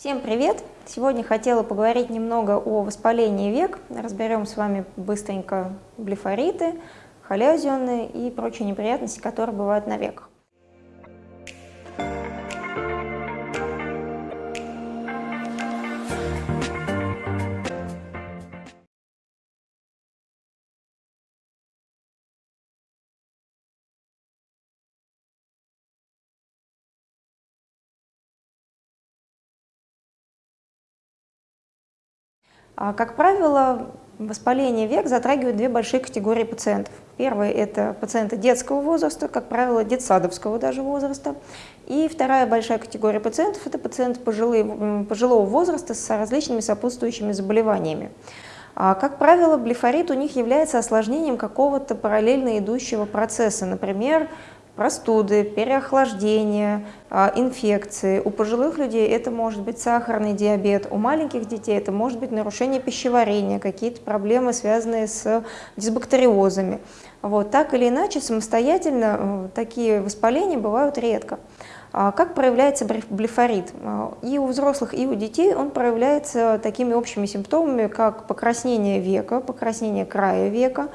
Всем привет! Сегодня хотела поговорить немного о воспалении век. Разберем с вами быстренько блефориты, халязионы и прочие неприятности, которые бывают на веках. Как правило, воспаление век затрагивает две большие категории пациентов. Первая – это пациенты детского возраста, как правило, детсадовского даже возраста. И вторая большая категория пациентов – это пациенты пожилые, пожилого возраста с различными сопутствующими заболеваниями. А, как правило, блефорит у них является осложнением какого-то параллельно идущего процесса, например, простуды, переохлаждение, а, инфекции. У пожилых людей это может быть сахарный диабет, у маленьких детей это может быть нарушение пищеварения, какие-то проблемы, связанные с дисбактериозами. Вот, так или иначе, самостоятельно э, такие воспаления бывают редко. А как проявляется блефорит? А, и у взрослых, и у детей он проявляется такими общими симптомами, как покраснение века, покраснение края века,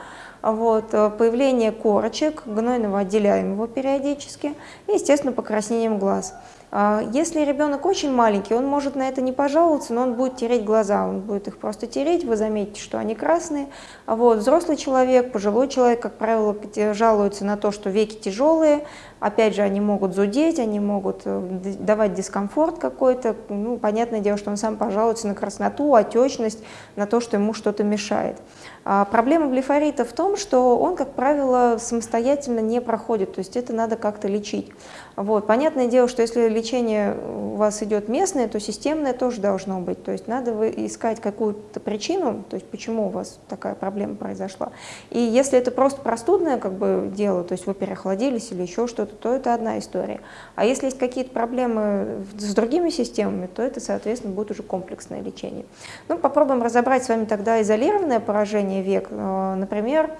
вот, э, появление корочек, гнойного отделяемого периодически, и, естественно, покраснением глаз. А, если ребенок очень маленький, он может на это не пожаловаться, но он будет тереть глаза, он будет их просто тереть, вы заметите, что они красные. Вот, взрослый человек, пожилой человек, как правило, жалуется на то, что веки тяжелые, опять же, они могут зудеть, они могут э, давать дискомфорт какой-то, ну, понятное дело, что он сам пожалуется на красноту, отечность, на то, что ему что-то мешает. А проблема блефорита в том, что он, как правило, самостоятельно не проходит, то есть это надо как-то лечить. Вот. Понятное дело, что если лечение у вас идет местное, то системное тоже должно быть. То есть надо искать какую-то причину, то есть почему у вас такая проблема произошла. И если это просто простудное как бы, дело, то есть вы переохладились или еще что-то, то это одна история. А если есть какие-то проблемы с другими системами, то это, соответственно, будет уже комплексное лечение. Ну, попробуем разобрать с вами тогда изолированное поражение век, э, например,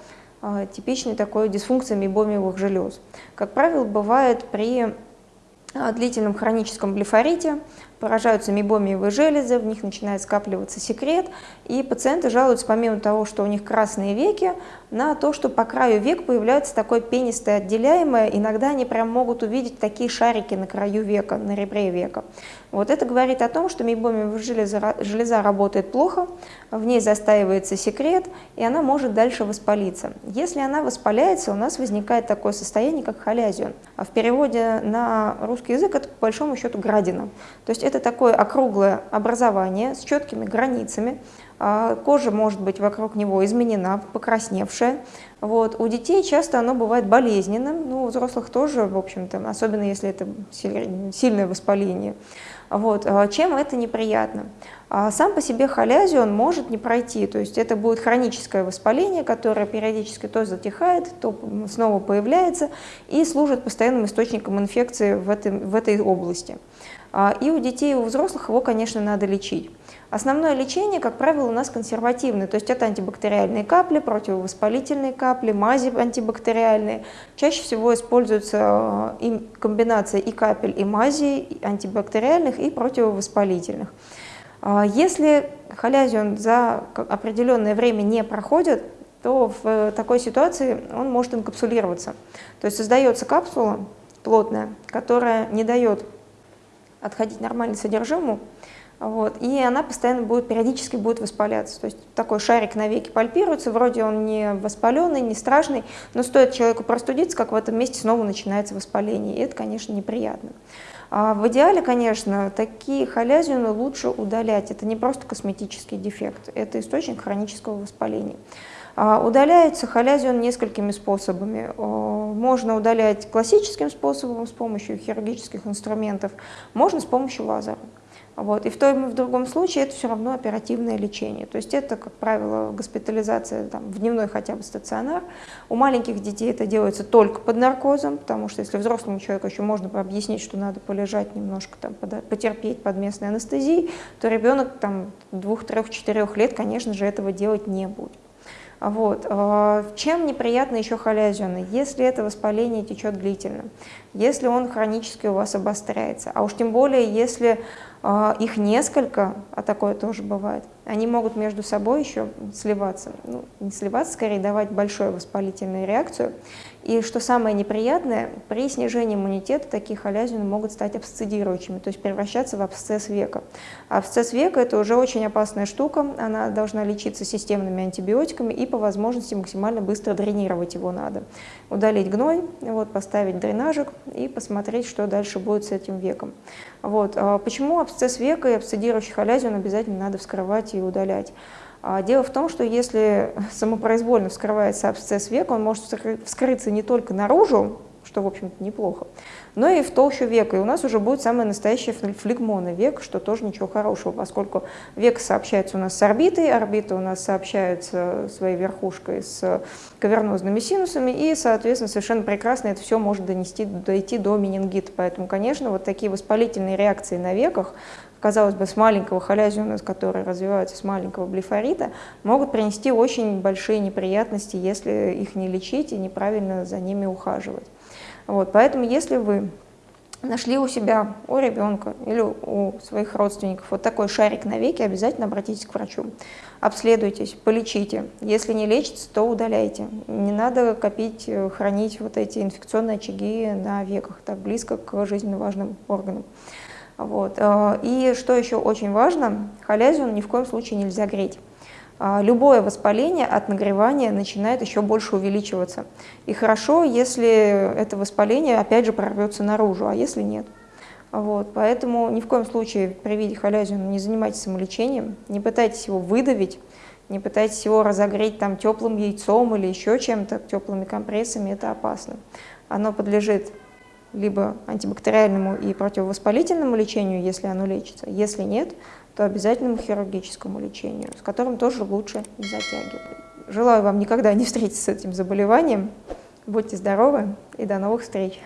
э, типичной такой дисфункции мейбомиевых желез. Как правило, бывает при длительном хроническом блефорите, поражаются мейбомиевые железы, в них начинает скапливаться секрет, и пациенты жалуются, помимо того, что у них красные веки, на то, что по краю век появляется такое пенистое отделяемое, иногда они прям могут увидеть такие шарики на краю века, на ребре века. Вот это говорит о том, что мейбомиевая железа, железа работает плохо, в ней застаивается секрет, и она может дальше воспалиться. Если она воспаляется, у нас возникает такое состояние, как халязион. А в переводе на русский язык это по большому счету градина. То есть это такое округлое образование с четкими границами, а, кожа может быть вокруг него изменена, покрасневшая. Вот. У детей часто оно бывает болезненным, ну, у взрослых тоже, в общем-то, особенно если это сильное воспаление. Вот. А чем это неприятно? А сам по себе халязион может не пройти, то есть это будет хроническое воспаление, которое периодически то затихает, то снова появляется и служит постоянным источником инфекции в, этой в этой области. И у детей, и у взрослых его, конечно, надо лечить. Основное лечение, как правило, у нас консервативное, то есть это антибактериальные капли, противовоспалительные капли, мази антибактериальные. Чаще всего используется и комбинация и капель, и мази, антибактериальных и противовоспалительных. А если халязион за определенное время не проходит, то в такой ситуации он может инкапсулироваться. То есть создается капсула плотная, которая не дает отходить нормально содержимому, вот, и она постоянно будет, периодически будет воспаляться. То есть такой шарик на веке пальпируется, вроде он не воспаленный, не страшный, но стоит человеку простудиться, как в этом месте снова начинается воспаление, и это, конечно, неприятно. А в идеале, конечно, такие халязины лучше удалять. Это не просто косметический дефект, это источник хронического воспаления. А удаляется халязион несколькими способами. Можно удалять классическим способом с помощью хирургических инструментов, можно с помощью лазера. Вот. И в том и в другом случае это все равно оперативное лечение. То есть это, как правило, госпитализация там, в дневной хотя бы стационар. У маленьких детей это делается только под наркозом, потому что если взрослому человеку еще можно объяснить, что надо полежать немножко, там, потерпеть под местной анестезией, то ребенок там, двух, трех, четырех лет, конечно же, этого делать не будет. Вот. А, чем неприятно еще халязионы? Если это воспаление течет длительно, если он хронически у вас обостряется, а уж тем более, если их несколько, а такое тоже бывает, они могут между собой еще сливаться. Ну, не сливаться, скорее давать большую воспалительную реакцию. И что самое неприятное, при снижении иммунитета такие халязины могут стать абсцедирующими, то есть превращаться в абсцесс века. Абсцесс века – это уже очень опасная штука, она должна лечиться системными антибиотиками и по возможности максимально быстро дренировать его надо. Удалить гной, вот, поставить дренажик и посмотреть, что дальше будет с этим веком. Вот. А почему абсцесс века и абсцедирующий халязин обязательно надо вскрывать и удалять? А дело в том, что если самопроизвольно вскрывается абсцесс века, он может вскрыться не только наружу, что, в общем-то, неплохо, но и в толщу века. И у нас уже будет самая настоящая флегмона век, что тоже ничего хорошего, поскольку век сообщается у нас с орбитой, орбита у нас сообщается своей верхушкой с кавернозными синусами, и, соответственно, совершенно прекрасно это все может донести, дойти до менингита. Поэтому, конечно, вот такие воспалительные реакции на веках, казалось бы, с маленького халязиона, которые развиваются с маленького блефорита, могут принести очень большие неприятности, если их не лечить и неправильно за ними ухаживать. Вот, поэтому если вы нашли у себя, у ребенка или у своих родственников вот такой шарик на веке, обязательно обратитесь к врачу. Обследуйтесь, полечите. Если не лечится, то удаляйте. Не надо копить, э, хранить вот эти инфекционные очаги на веках, так близко к жизненно важным органам. Вот. Э, и что еще очень важно, халязион ни в коем случае нельзя греть. А, любое воспаление от нагревания начинает еще больше увеличиваться. И хорошо, если это воспаление опять же прорвется наружу, а если нет. Вот, поэтому ни в коем случае при виде халязиона не занимайтесь самолечением, не пытайтесь его выдавить, не пытайтесь его разогреть там теплым яйцом или еще чем-то, теплыми компрессами, это опасно. Оно подлежит либо антибактериальному и противовоспалительному лечению, если оно лечится. Если нет, то обязательному хирургическому лечению, с которым тоже лучше не затягивать. Желаю вам никогда не встретиться с этим заболеванием. Будьте здоровы и до новых встреч!